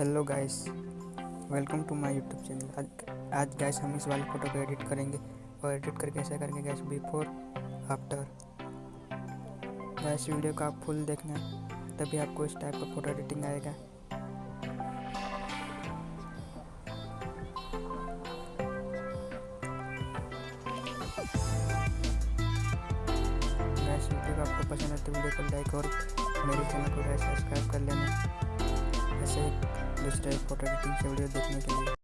Hello guys welcome to my YouTube channel आज आज gas हम इस वाले फ़ोटो को एडिट करेंगे और एडिट करके कैसे करेंगे guys before after guys video को आप फुल देखना, तभी आपको इस टाइप का फ़ोटो एडिटिंग आएगा। गैस वीडियो को आपको पसंद है तो वीडियो को लाइक और मेरे चैनल को सब्सक्राइब कर लेना। ऐसे दूसरे फ़ोटो एडिटिंग से वीडियो देखने के लिए